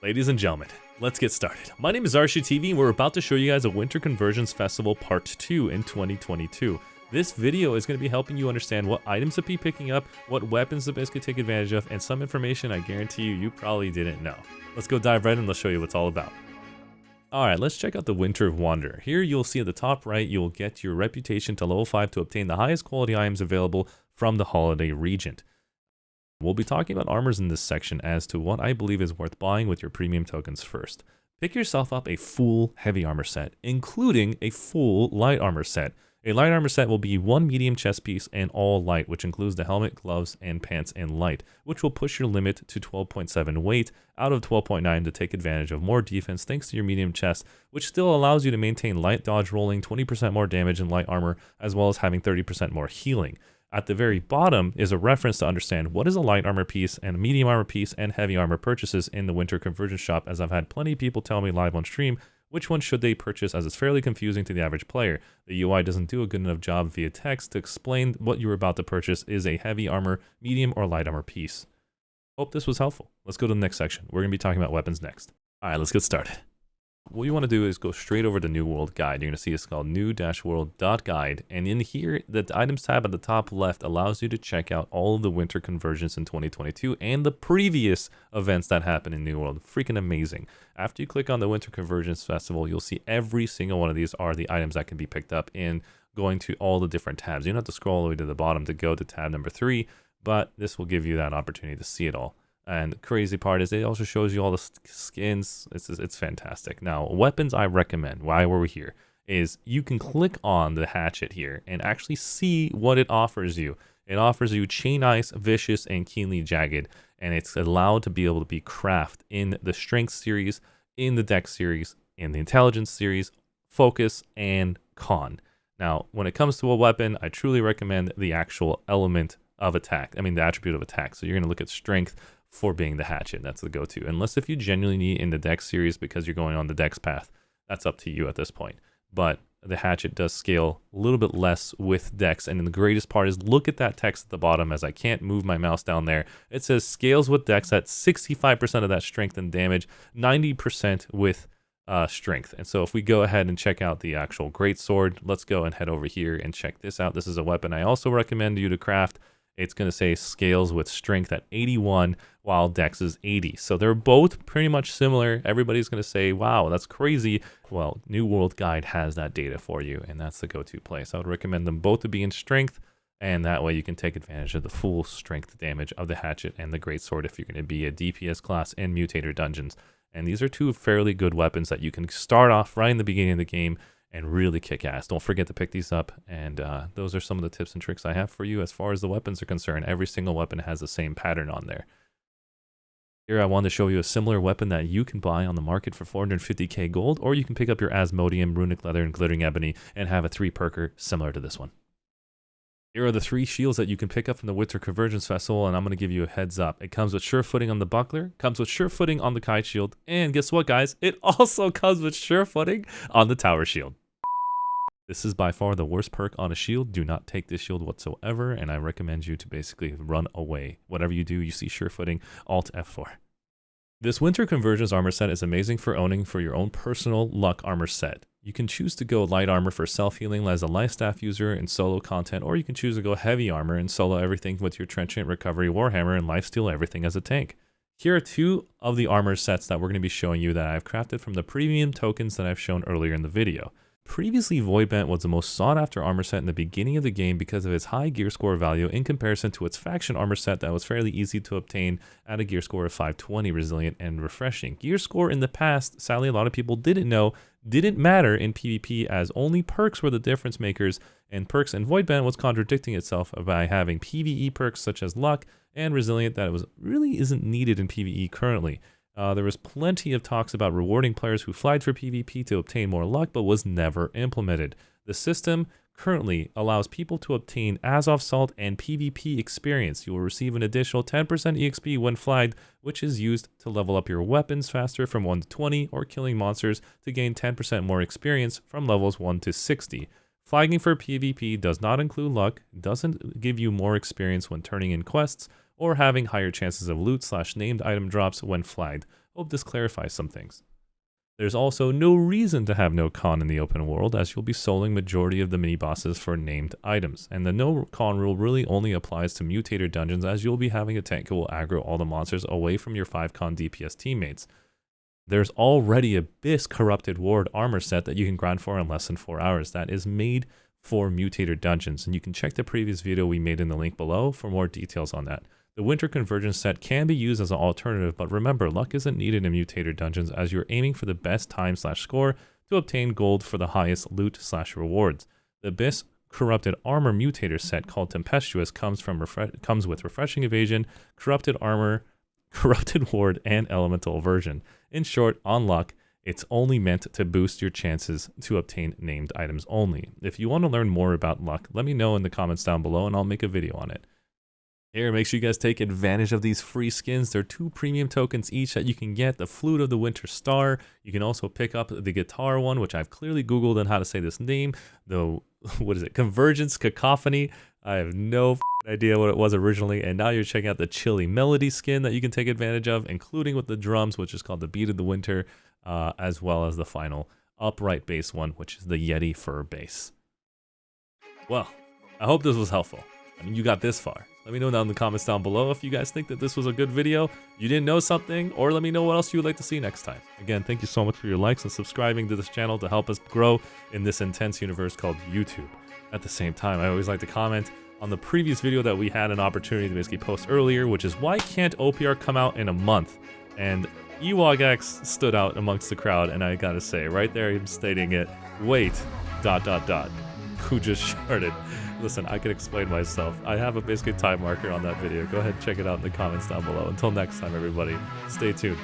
Ladies and gentlemen, let's get started. My name is Arshu TV and we're about to show you guys a Winter Convergence Festival Part 2 in 2022. This video is going to be helping you understand what items to be picking up, what weapons to could take advantage of, and some information I guarantee you you probably didn't know. Let's go dive right in and let's show you what it's all about. Alright, let's check out the Winter Wanderer. Here you'll see at the top right, you'll get your reputation to level 5 to obtain the highest quality items available from the Holiday Regent. We'll be talking about armors in this section as to what I believe is worth buying with your premium tokens first. Pick yourself up a full heavy armor set, including a full light armor set. A light armor set will be one medium chest piece and all light, which includes the helmet, gloves, and pants in light, which will push your limit to 12.7 weight out of 12.9 to take advantage of more defense thanks to your medium chest, which still allows you to maintain light dodge rolling, 20% more damage in light armor, as well as having 30% more healing. At the very bottom is a reference to understand what is a light armor piece and a medium armor piece and heavy armor purchases in the winter convergence shop as I've had plenty of people tell me live on stream which one should they purchase as it's fairly confusing to the average player. The UI doesn't do a good enough job via text to explain what you're about to purchase is a heavy armor, medium, or light armor piece. Hope this was helpful. Let's go to the next section. We're going to be talking about weapons next. Alright, let's get started what you want to do is go straight over to New World Guide. You're going to see it's called new-world.guide. And in here, the items tab at the top left allows you to check out all of the winter convergences in 2022 and the previous events that happened in New World. Freaking amazing. After you click on the Winter Convergence Festival, you'll see every single one of these are the items that can be picked up in going to all the different tabs. You don't have to scroll all the way to the bottom to go to tab number three, but this will give you that opportunity to see it all. And the crazy part is it also shows you all the skins. It's, it's fantastic. Now, weapons I recommend, why were we here, is you can click on the hatchet here and actually see what it offers you. It offers you Chain Ice, Vicious, and Keenly Jagged, and it's allowed to be able to be craft in the Strength series, in the Dex series, in the Intelligence series, Focus, and Con. Now, when it comes to a weapon, I truly recommend the actual element of attack. I mean, the attribute of attack. So you're going to look at Strength, for being the hatchet. That's the go-to. Unless if you genuinely need in the Dex series because you're going on the Dex path, that's up to you at this point. But the hatchet does scale a little bit less with Dex. And the greatest part is look at that text at the bottom as I can't move my mouse down there. It says scales with Dex at 65% of that strength and damage, 90% with uh, strength. And so if we go ahead and check out the actual great sword, let's go and head over here and check this out. This is a weapon I also recommend you to craft it's going to say scales with strength at 81 while dex is 80. So they're both pretty much similar. Everybody's going to say, wow, that's crazy. Well, New World Guide has that data for you, and that's the go-to place. I would recommend them both to be in strength, and that way you can take advantage of the full strength damage of the hatchet and the great sword if you're going to be a DPS class in mutator dungeons. And these are two fairly good weapons that you can start off right in the beginning of the game and really kick ass. Don't forget to pick these up. And uh, those are some of the tips and tricks I have for you as far as the weapons are concerned. Every single weapon has the same pattern on there. Here I want to show you a similar weapon that you can buy on the market for 450k gold, or you can pick up your Asmodeum, Runic Leather, and Glittering Ebony and have a 3 perker similar to this one. Here are the three shields that you can pick up from the Winter Convergence Festival, and I'm going to give you a heads up. It comes with sure footing on the buckler, comes with sure footing on the kite shield, and guess what, guys? It also comes with sure footing on the tower shield. This is by far the worst perk on a shield. Do not take this shield whatsoever, and I recommend you to basically run away. Whatever you do, you see sure footing, Alt F4. This Winter Convergence armor set is amazing for owning for your own personal luck armor set. You can choose to go light armor for self-healing as a life staff user in solo content, or you can choose to go heavy armor and solo everything with your Trenchant Recovery Warhammer and lifesteal everything as a tank. Here are two of the armor sets that we're going to be showing you that I've crafted from the premium tokens that I've shown earlier in the video. Previously, Voidbent was the most sought after armor set in the beginning of the game because of its high gear score value in comparison to its faction armor set that was fairly easy to obtain at a gear score of 520 resilient and refreshing. Gear score in the past, sadly a lot of people didn't know, didn't matter in PvP as only perks were the difference makers and perks and Voidbent was contradicting itself by having PvE perks such as luck and resilient that was really isn't needed in PvE currently. Uh, there was plenty of talks about rewarding players who flagged for PvP to obtain more luck, but was never implemented. The system currently allows people to obtain Azoth Salt and PvP experience. You will receive an additional 10% EXP when flagged, which is used to level up your weapons faster from 1 to 20 or killing monsters to gain 10% more experience from levels 1 to 60. Flagging for PvP does not include luck, doesn't give you more experience when turning in quests, or having higher chances of loot slash named item drops when flagged. Hope this clarifies some things. There's also no reason to have no con in the open world as you'll be soloing majority of the mini bosses for named items. And the no con rule really only applies to mutator dungeons as you'll be having a tank who will aggro all the monsters away from your 5 con DPS teammates. There's already Abyss Corrupted Ward armor set that you can grind for in less than 4 hours that is made for mutator dungeons and you can check the previous video we made in the link below for more details on that. The Winter Convergence set can be used as an alternative, but remember, luck isn't needed in Mutator dungeons as you're aiming for the best time slash score to obtain gold for the highest loot slash rewards. The Abyss Corrupted Armor Mutator set called Tempestuous comes from comes with Refreshing Evasion, Corrupted Armor, Corrupted Ward, and Elemental Aversion. In short, on luck, it's only meant to boost your chances to obtain named items only. If you want to learn more about luck, let me know in the comments down below and I'll make a video on it. Here, make sure you guys take advantage of these free skins. There are two premium tokens each that you can get. The Flute of the Winter Star. You can also pick up the guitar one, which I've clearly Googled on how to say this name. The, what is it? Convergence Cacophony. I have no idea what it was originally. And now you're checking out the Chilly Melody skin that you can take advantage of, including with the drums, which is called the Beat of the Winter, uh, as well as the final upright bass one, which is the Yeti Fur bass. Well, I hope this was helpful. I mean, you got this far. Let me know down in the comments down below if you guys think that this was a good video, you didn't know something, or let me know what else you would like to see next time. Again, thank you so much for your likes and subscribing to this channel to help us grow in this intense universe called YouTube. At the same time, I always like to comment on the previous video that we had an opportunity to basically post earlier, which is why can't OPR come out in a month? And EwogX stood out amongst the crowd, and I gotta say, right there, I'm stating it, wait, dot, dot, dot, who just sharded. Listen, I can explain myself. I have a basically time marker on that video. Go ahead and check it out in the comments down below. Until next time, everybody, stay tuned.